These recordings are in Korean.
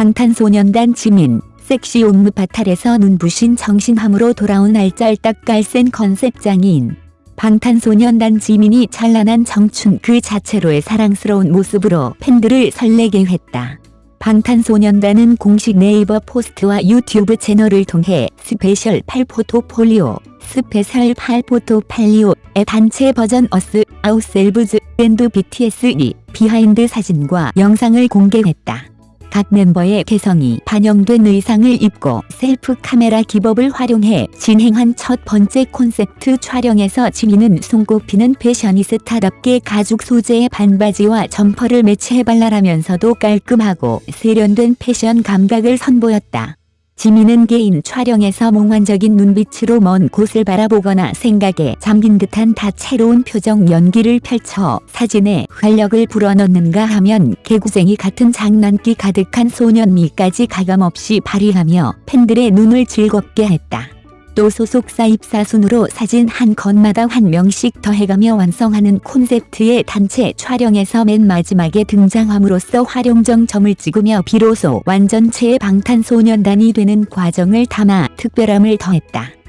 방탄소년단 지민, 섹시 옴므 파탈에서 눈부신 청순함으로 돌아온 알짤딱 깔센 컨셉 장인. 방탄소년단 지민이 찬란한 청춘 그 자체로의 사랑스러운 모습으로 팬들을 설레게 했다. 방탄소년단은 공식 네이버 포스트와 유튜브 채널을 통해 Special 8 Photo-Folio, Special 8 Photo-Folio의 단체 버전 Us, Ourselves, and BTS We 비하인드 사진과 영상을 공개했다. 각 멤버의 개성이 반영된 의상을 입고 셀프 카메라 기법을 활용해 진행한 첫 번째 콘셉트 촬영에서 지민은 손꼽히는 패셔니스타답게 가죽 소재의 반바지와 점퍼를 매치해 발랄하면서도 깔끔하고 세련된 패션 감각을 선보였다. 지민은 개인 촬영에서 몽환적인 눈빛으로 먼 곳을 바라보거나 생각에 잠긴 듯한 다채로운 표정 연기를 펼쳐 사진에 활력을 불어넣는가 하면 개구쟁이 같은 장난기 가득한 소년미까지 가감없이 발휘하며 팬들의 눈을 즐겁게 했다. 또 소속사 입사 순으로 사진 한 컷마다 한 명씩 더해가며 완성하는 콘셉트의 단체 촬영에서 맨 마지막에 등장함으로써 활용정 점을 찍으며 비로소 완전체의 방탄소년단이 되는 과정을 담아 특별함을 더했다.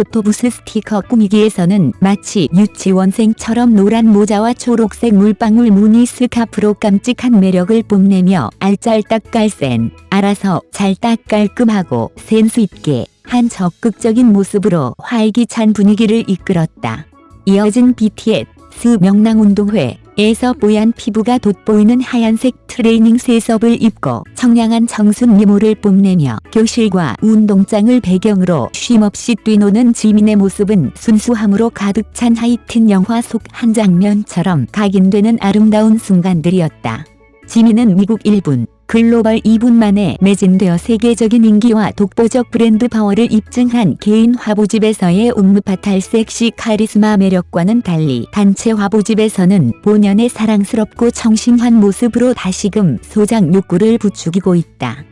포토부스 스티커 꾸미기에서는 마치 유치원생처럼 노란 모자와 초록색 물방울 무늬 스카프로 깜찍한 매력을 뽐내며 알짤딱 깔 센, 알아서 잘딱 깔끔하고 센스 있게 한 적극적인 모습으로 활기찬 분위기를 이끌었다. 이어진 BTS 명랑운동회 에서 뽀얀 피부가 돋보이는 하얀색 트레이닝 셋업을 입고 청량한 청순 미모를 뽐내며 교실과 운동장을 배경으로 쉼없이 뛰노는 지민의 모습은 순수함으로 가득 찬 하이틴 영화 속 한 장면처럼 각인되는 아름다운 순간들이었다. 지민은 미국 1분, 글로벌 2분 만에 매진되어 세계적인 인기와 독보적 브랜드 파워를 입증한 개인 화보집에서의 옴므파탈 섹시 카리스마 매력과는 달리 단체 화보집에서는 본연의 사랑스럽고 청순한 모습으로 다시금 소장 욕구를 부추기고 있다.